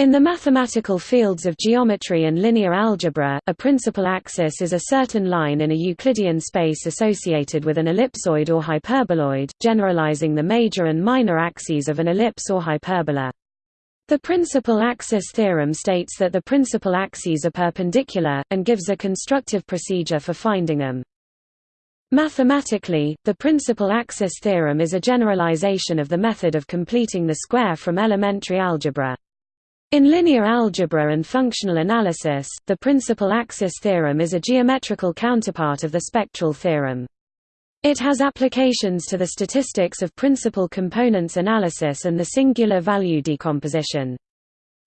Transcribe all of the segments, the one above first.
In the mathematical fields of geometry and linear algebra, a principal axis is a certain line in a Euclidean space associated with an ellipsoid or hyperboloid, generalizing the major and minor axes of an ellipse or hyperbola. The principal axis theorem states that the principal axes are perpendicular, and gives a constructive procedure for finding them. Mathematically, the principal axis theorem is a generalization of the method of completing the square from elementary algebra. In linear algebra and functional analysis, the principal axis theorem is a geometrical counterpart of the spectral theorem. It has applications to the statistics of principal components analysis and the singular value decomposition.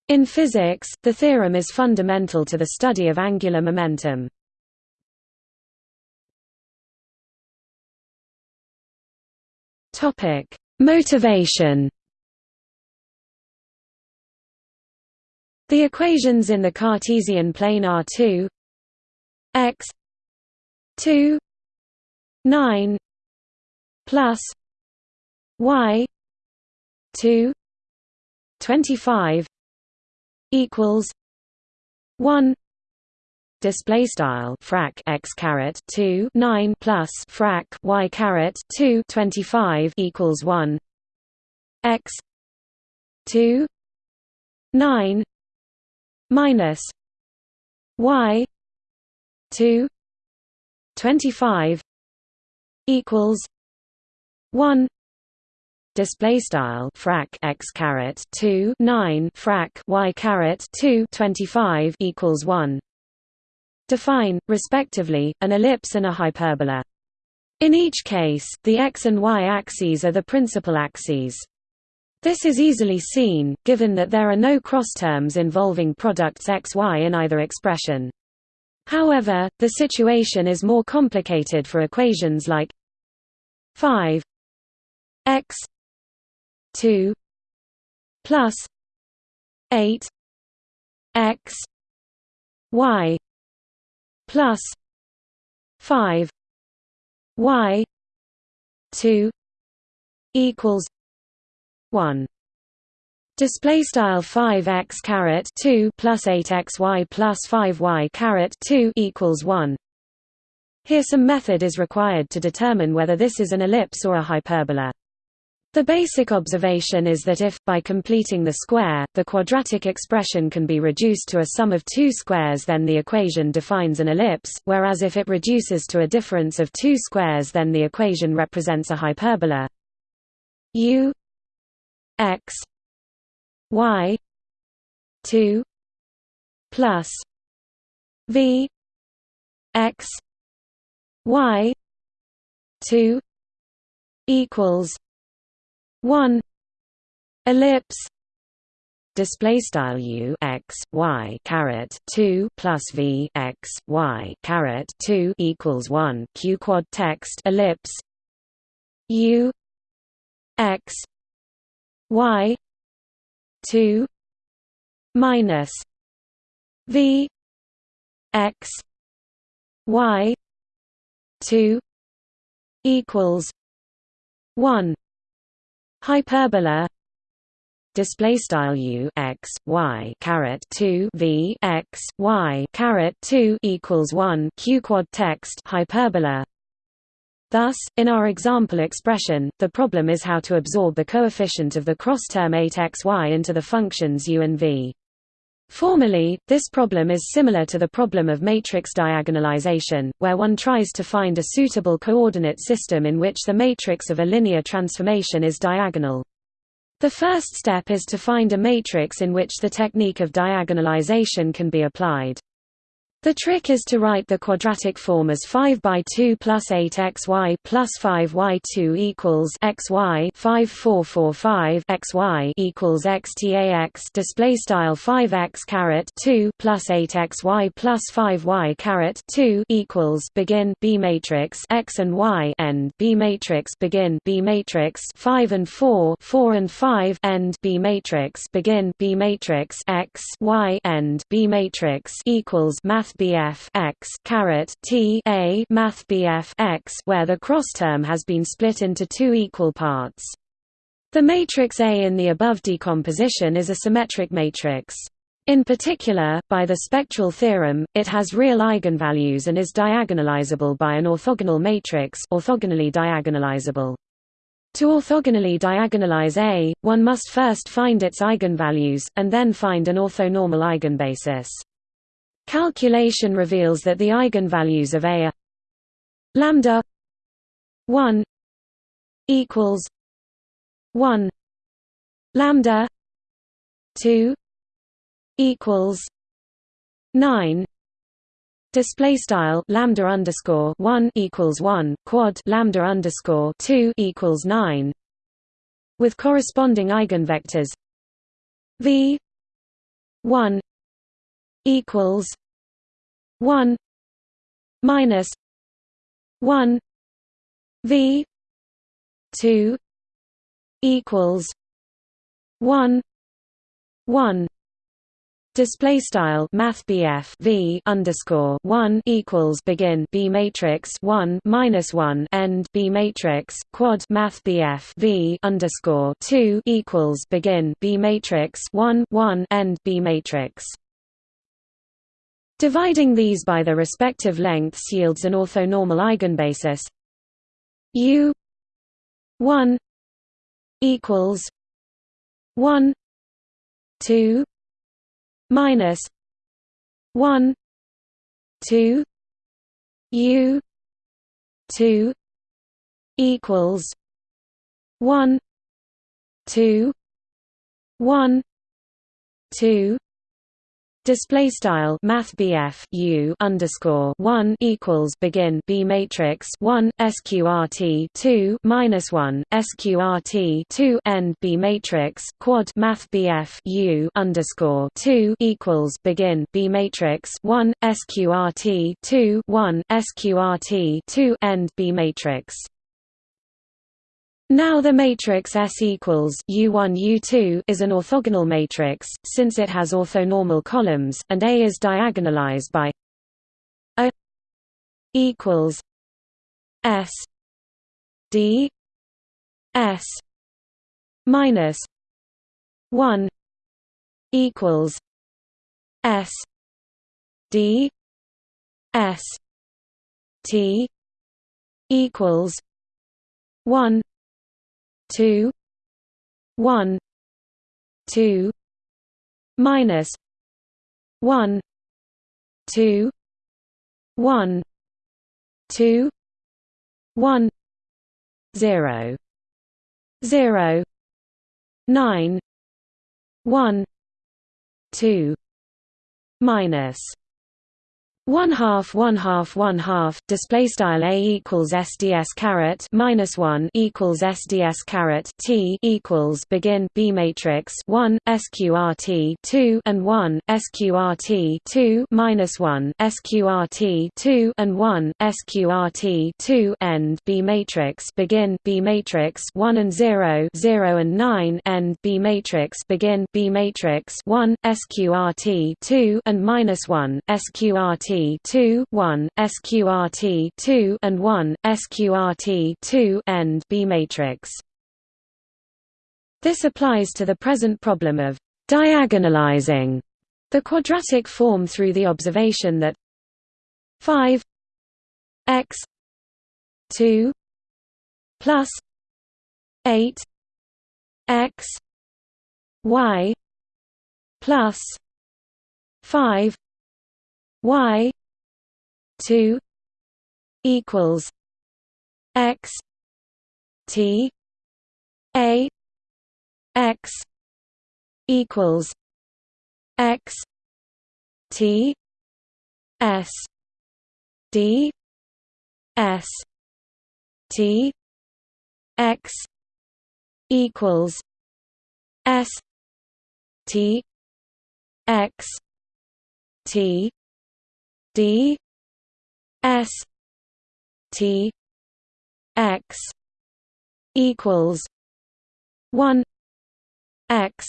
In physics, the theorem is fundamental to the study of angular momentum. Motivation The equations in the Cartesian plane are 2 x 2 9 plus y 2 25 equals 1 display style frac x caret 2 9 plus frac y caret 2 25 equals 1 x 2 9 minus y 2 25 equals 1 display style frac x caret 2 9 frac y caret 2 25 equals 1 define respectively an ellipse and a hyperbola. In each case the x and y axes are the principal axes this is easily seen, given that there are no cross-terms involving products xy in either expression. However, the situation is more complicated for equations like 5 x 2 plus 8 x y plus 5 y 2 equals 1 display style 5x caret 2 plus 8xy plus 5y caret 2 equals 1 here some method is required to determine whether this is an ellipse or a hyperbola. The basic observation is that if, by completing the square, the quadratic expression can be reduced to a sum of two squares then the equation defines an ellipse, whereas if it reduces to a difference of two squares then the equation represents a hyperbola. U x y 2 plus v x y 2 equals 1 ellipse display style u x y caret 2 plus v x y caret 2 equals 1 q quad text ellipse u x y 2 minus v x y 2 equals 1 hyperbola display style u x y caret 2 v x y caret 2 equals 1 q quad text hyperbola Thus, in our example expression, the problem is how to absorb the coefficient of the cross-term 8xy into the functions u and v. Formally, this problem is similar to the problem of matrix diagonalization, where one tries to find a suitable coordinate system in which the matrix of a linear transformation is diagonal. The first step is to find a matrix in which the technique of diagonalization can be applied. The trick is to write the quadratic form as 5 by 2 plus 8 xy plus 5 y2 equals xy 5445 xy equals xtax display style 5x caret 2 plus 8 xy plus 5 y caret 2 equals begin B matrix x and y end B matrix begin B matrix 5 and 4 4 and 5 end B matrix begin B matrix x y end B matrix equals math BF x caret T A Math BF x where the cross term has been split into two equal parts. The matrix A in the above decomposition is a symmetric matrix. In particular, by the spectral theorem, it has real eigenvalues and is diagonalizable by an orthogonal matrix orthogonally diagonalizable. To orthogonally diagonalize A, one must first find its eigenvalues, and then find an orthonormal eigenbasis. Calculation reveals that the eigenvalues of A are lambda 1 equals 1 lambda 2 equals nine. Display style lambda underscore one equals one quad lambda underscore two equals nine with corresponding eigenvectors v one equals one minus one v two equals one one Display style Math V underscore one equals begin B matrix one minus one end B matrix quad Math V underscore two equals begin B matrix one one end B matrix. Dividing these by the respective lengths yields an orthonormal eigenbasis. U one equals one two minus 1 2 u 2 equals 1 2 1 2 Display style Math U underscore one equals begin B matrix one SQRT two minus one SQRT two end B matrix quad Math U underscore two equals begin B matrix one SQRT two one SQRT two end B matrix now the matrix S equals U1 U2 is an orthogonal matrix, since it has orthonormal columns, and A is diagonalized by A equals S D S minus one equals S D S T equals one two one two minus one two one two one zero zero nine one two minus one half one half one half display style a equals sds caret minus one equals sds caret t equals begin b matrix one sqrt two and one sqrt two minus one sqrt two and one sqrt two end b matrix begin b matrix one and zero zero and nine end b matrix begin b matrix one sqrt two and minus one sqrt 2 1 sqrt 2 and 1 sqrt 2 end B matrix. This applies to the present problem of diagonalizing the quadratic form through the observation that 5 x 2 plus 8 x y plus 5 y 2 equals x t a x equals x t s d s t x equals s t x t D S T X equals one X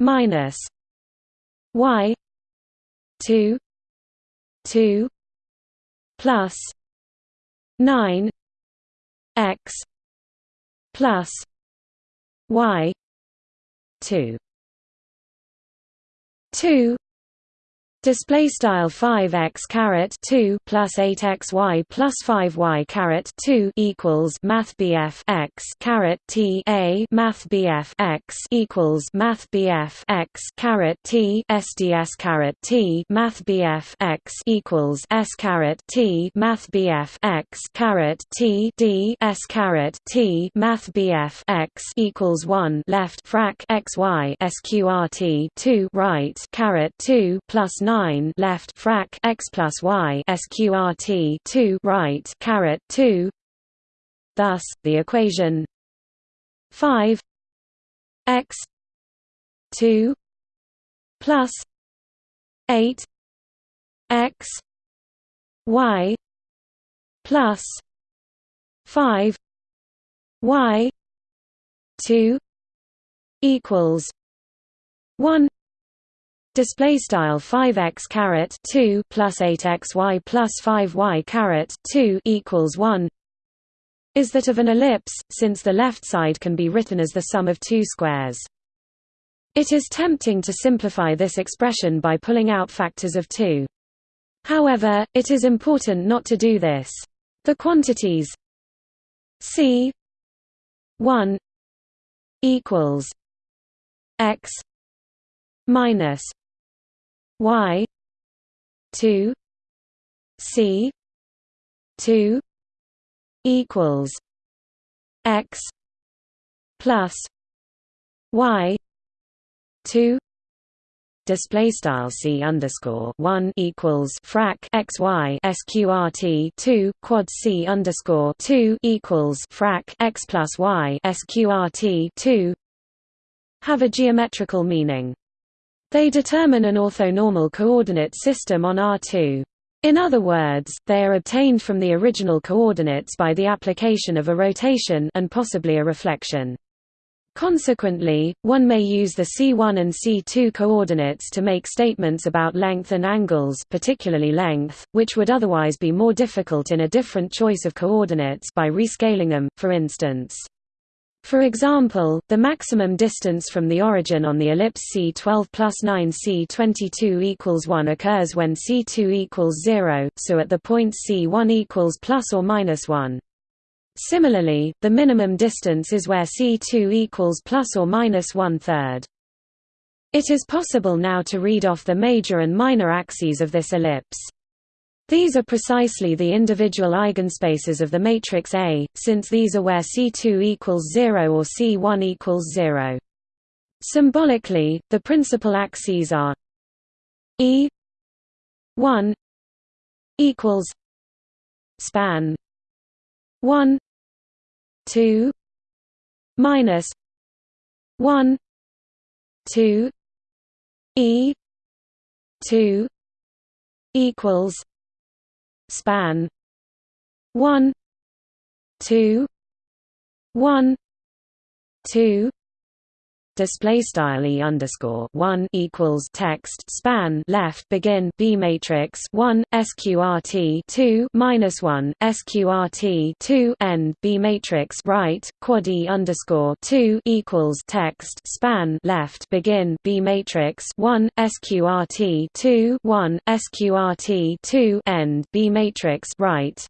minus Y two two plus nine X plus y 2 2 Display style 5x caret 2 plus 8xy plus 5y caret 2 equals Math BF x caret T a Math BF x equals Math BF x caret T SDS caret T Math BF x equals S caret T Math BF x caret T D S caret T Math BF x equals 1 left frac xy sqrt 2 right caret 2 plus 9 9 left frac x plus y sqrt 2 right caret 2 thus the equation 5 x 2 plus 8 x y plus 5 y 2 equals 1 Display style 5x caret 2 plus 8xy plus 5y caret 2 equals 1 is that of an ellipse, since the left side can be written as the sum of two squares. It is tempting to simplify this expression by pulling out factors of 2. However, it is important not to do this. The quantities c 1 equals x minus y 2 c 2 equals x plus y 2 display style c underscore one equals frac x y sqrt two quad c underscore two equals frac x plus y sqrt two have a geometrical meaning. They determine an orthonormal coordinate system on R2. In other words, they are obtained from the original coordinates by the application of a rotation and possibly a reflection. Consequently, one may use the C1 and C2 coordinates to make statements about length and angles particularly length, which would otherwise be more difficult in a different choice of coordinates by rescaling them, for instance. For example, the maximum distance from the origin on the ellipse C12 plus 9 C22 equals 1 occurs when C2 equals 0, so at the point C1 equals plus or minus 1. Similarly, the minimum distance is where C2 equals plus or minus one third. It is possible now to read off the major and minor axes of this ellipse. These are precisely the individual eigenspaces of the matrix A, since these are where C2 equals 0 or C1 equals 0. Symbolically, the principal axes are E 1 equals span 1 2 minus 1 2 E 2 equals span. 1 2 1 2 display style e underscore one equals text span left begin b matrix one sqrt two minus one sqrt two end b matrix right quad e underscore two equals text span left begin b matrix one sqrt two one sqrt two end b matrix right.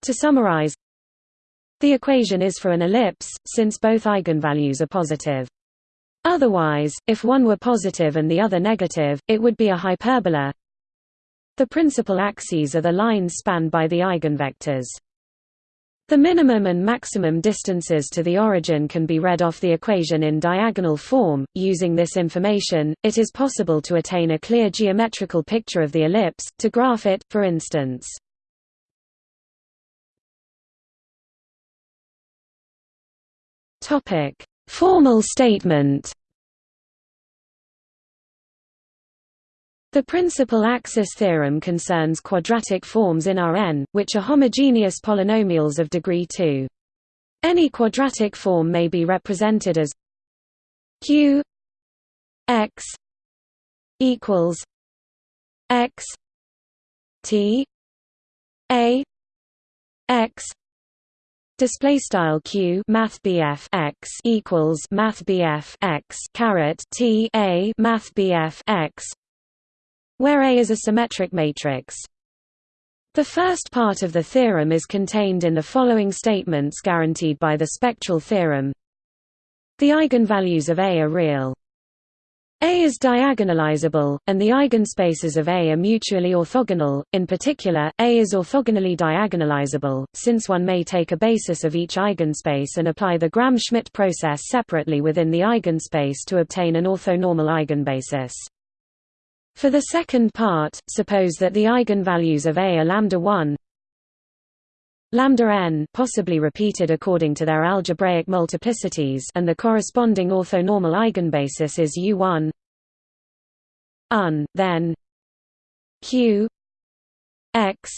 To summarize, the equation is for an ellipse, since both eigenvalues are positive. Otherwise, if one were positive and the other negative, it would be a hyperbola. The principal axes are the lines spanned by the eigenvectors. The minimum and maximum distances to the origin can be read off the equation in diagonal form. Using this information, it is possible to attain a clear geometrical picture of the ellipse, to graph it, for instance. Topic: Formal statement The principal axis theorem concerns quadratic forms in Rn, which are homogeneous polynomials of degree 2. Any quadratic form may be represented as q x equals x t a x display style q math x equals math x caret t a math x where A is a symmetric matrix. The first part of the theorem is contained in the following statements guaranteed by the spectral theorem. The eigenvalues of A are real. A is diagonalizable, and the eigenspaces of A are mutually orthogonal, in particular, A is orthogonally diagonalizable, since one may take a basis of each eigenspace and apply the Gram-Schmidt process separately within the eigenspace to obtain an orthonormal eigenbasis. For the second part, suppose that the eigenvalues of A are lambda 1 lambda n possibly repeated according to their algebraic multiplicities and the corresponding orthonormal eigenbasis is U1 un then q x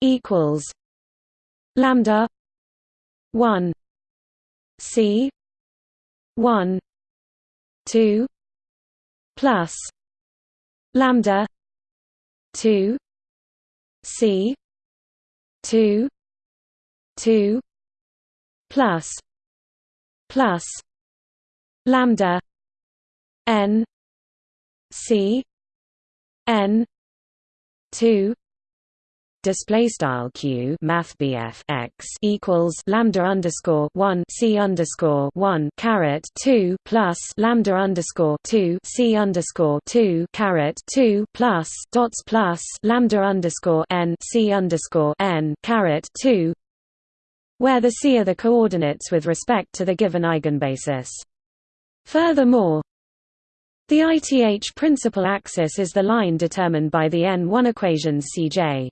equals lambda 1 c 1 2 plus lambda 2 c 2 2 plus plus lambda n c n 2 display style q math bf x equals lambda underscore one c underscore one caret two plus lambda underscore two c underscore two caret two plus dots plus lambda underscore n c underscore n caret two, where the c are the coordinates with respect to the given eigenbasis. Furthermore, the ITH principal axis is the line determined by the N1 equations Cj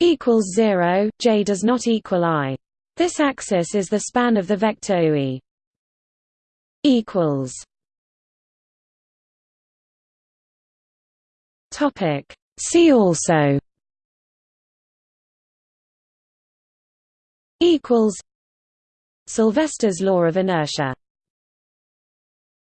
equals 0, j does not equal i. This axis is the span of the vector UE. equals Topic See also equals Sylvester's law of inertia